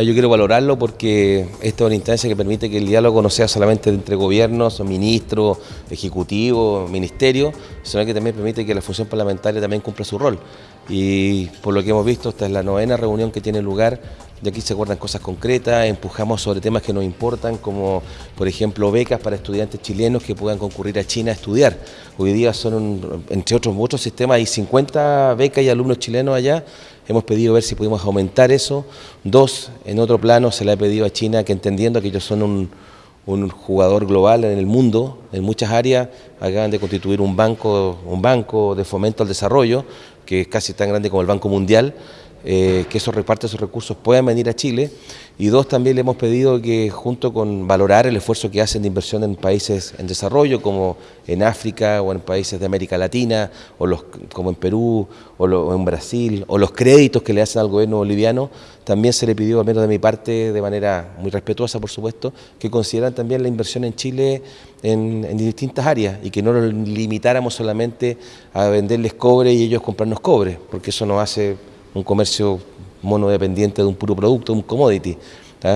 Ah, yo quiero valorarlo porque esta es una instancia que permite que el diálogo no sea solamente entre gobiernos, ministros, ejecutivos, ministerios, sino que también permite que la función parlamentaria también cumpla su rol. Y por lo que hemos visto, esta es la novena reunión que tiene lugar, de aquí se acuerdan cosas concretas, empujamos sobre temas que nos importan, como por ejemplo becas para estudiantes chilenos que puedan concurrir a China a estudiar. Hoy día son, entre otros muchos sistemas, hay 50 becas y alumnos chilenos allá, hemos pedido ver si podemos aumentar eso. Dos, en otro plano se le ha pedido a China que entendiendo que ellos son un, jugador global en el mundo, en muchas áreas, acaban de constituir un banco, un banco de fomento al desarrollo, que es casi tan grande como el Banco Mundial, eh, que esos repartos, esos recursos puedan venir a Chile. Y dos, también le hemos pedido que junto con valorar el esfuerzo que hacen de inversión en países en desarrollo, como en África o en países de América Latina, o los, como en Perú o, en Brasil, o los créditos que le hacen al gobierno boliviano, también se le pidió, al menos de mi parte, de manera muy respetuosa, por supuesto, que consideran también la inversión en Chile en, en distintas áreas y que no lo limitáramos solamente a venderles cobre y ellos comprarnos cobre, porque eso nos hace un comercio monodependiente de un puro producto, un commodity.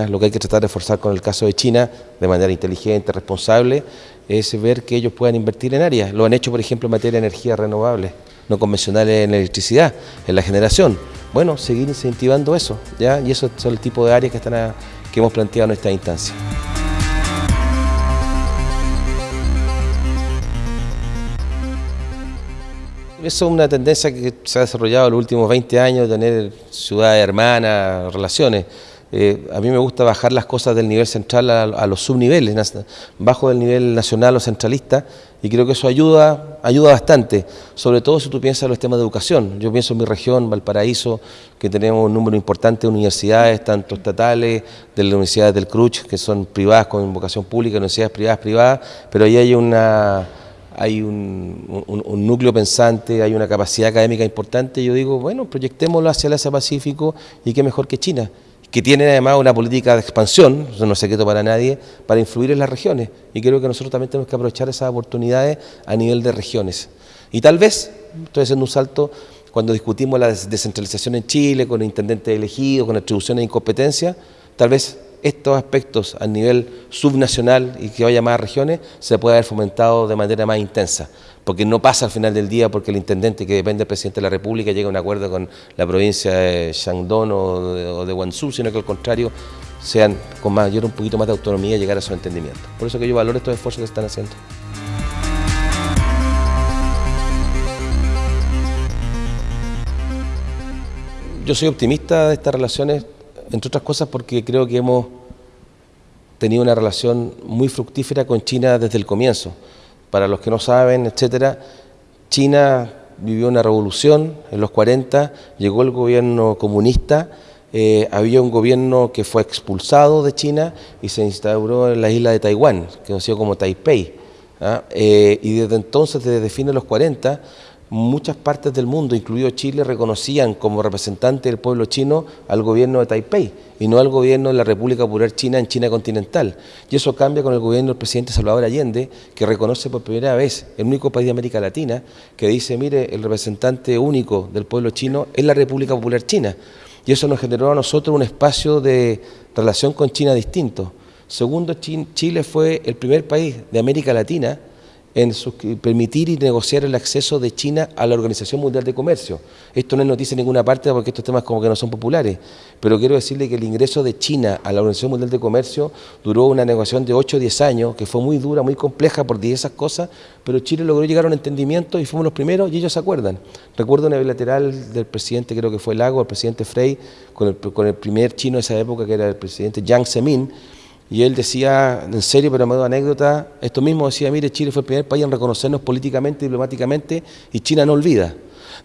Lo que hay que tratar de forzar con el caso de China, de manera inteligente, responsable, es ver que ellos puedan invertir en áreas. Lo han hecho, por ejemplo, en materia de energías renovables, no convencionales en electricidad, en la generación. Bueno, seguir incentivando eso, ¿ya? y eso son el tipo de áreas que, están que hemos planteado en esta instancia. Eso es una tendencia que se ha desarrollado en los últimos 20 años, tener ciudades hermanas, relaciones. Eh, a mí me gusta bajar las cosas del nivel central a, los subniveles, bajo del nivel nacional o centralista, y creo que eso ayuda, ayuda bastante, sobre todo si tú piensas en los temas de educación. Yo pienso en mi región, Valparaíso, que tenemos un número importante de universidades, tanto estatales, de las universidades del CRUCH, que son privadas con invocación pública, universidades privadas, privadas, pero ahí hay una hay un, núcleo pensante, hay una capacidad académica importante, yo digo, bueno, proyectémoslo hacia el Asia Pacífico y qué mejor que China, que tiene además una política de expansión, eso no es secreto para nadie, para influir en las regiones. Y creo que nosotros también tenemos que aprovechar esas oportunidades a nivel de regiones. Y tal vez, estoy haciendo un salto, cuando discutimos la descentralización en Chile, con intendentes elegidos, con atribuciones de incompetencia, tal vez estos aspectos a nivel subnacional y que vaya más a regiones se puede haber fomentado de manera más intensa, porque no pasa al final del día porque el intendente que depende del presidente de la República llega a un acuerdo con la provincia de Shandong o de, Guangzhou, sino que al contrario sean con mayor un poquito más de autonomía y llegar a su entendimiento. Por eso que yo valoro estos esfuerzos que están haciendo. Yo soy optimista de estas relaciones entre otras cosas porque creo que hemos tenido una relación muy fructífera con China desde el comienzo. Para los que no saben, etcétera, China vivió una revolución en los 40, llegó el gobierno comunista, eh, había un gobierno que fue expulsado de China y se instauró en la isla de Taiwán, conocido como Taipei. ¿ah? Eh, y desde entonces, desde fines de los 40, muchas partes del mundo, incluido Chile, reconocían como representante del pueblo chino al gobierno de Taipei y no al gobierno de la República Popular China en China continental. Y eso cambia con el gobierno del presidente Salvador Allende, que reconoce por primera vez el único país de América Latina que dice, mire, el representante único del pueblo chino es la República Popular China. Y eso nos generó a nosotros un espacio de relación con China distinto. Segundo, Chile fue el primer país de América Latina en permitir y negociar el acceso de China a la Organización Mundial de Comercio. Esto no es noticia en ninguna parte porque estos temas como que no son populares, pero quiero decirle que el ingreso de China a la Organización Mundial de Comercio duró una negociación de 8 o 10 años, que fue muy dura, muy compleja por diversas cosas, pero Chile logró llegar a un entendimiento y fuimos los primeros y ellos se acuerdan. Recuerdo una bilateral del presidente, creo que fue Lago, el presidente Frey, con el, con el primer chino de esa época, que era el presidente Jiang Zemin, y él decía, en serio, pero me anécdota, esto mismo decía, mire, Chile fue el primer país en reconocernos políticamente, diplomáticamente, y China no olvida.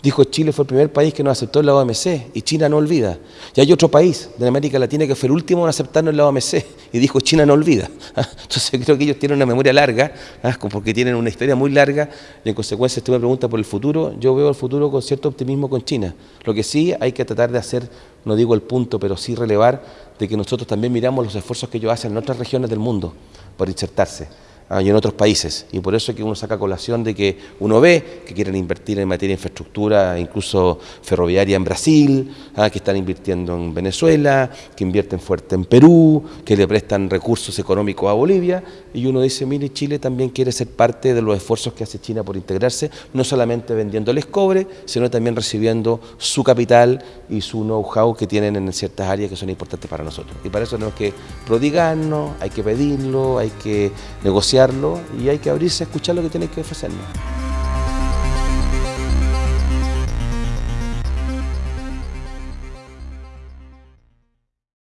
Dijo, Chile fue el primer país que nos aceptó en la OMC, y China no olvida. Y hay otro país de América Latina que fue el último en aceptarnos en la OMC, y dijo, China no olvida. Entonces creo que ellos tienen una memoria larga, ¿ah? porque tienen una historia muy larga, y en consecuencia, usted me pregunta por el futuro, yo veo el futuro con cierto optimismo con China. Lo que sí hay que tratar de hacer, no digo el punto, pero sí relevar de que nosotros también miramos los esfuerzos que ellos hacen en otras regiones del mundo por insertarse. Ah, y en otros países. Y por eso es que uno saca colación de que uno ve que quieren invertir en materia de infraestructura, incluso ferroviaria en Brasil, ah, que están invirtiendo en Venezuela, que invierten fuerte en Perú, que le prestan recursos económicos a Bolivia. Y uno dice, mire, Chile también quiere ser parte de los esfuerzos que hace China por integrarse, no solamente vendiéndoles cobre, sino también recibiendo su capital y su know-how que tienen en ciertas áreas que son importantes para nosotros. Y para eso tenemos que prodigarnos, hay que pedirlo, hay que y hay que abrirse a escuchar lo que tienen que ofrecernos.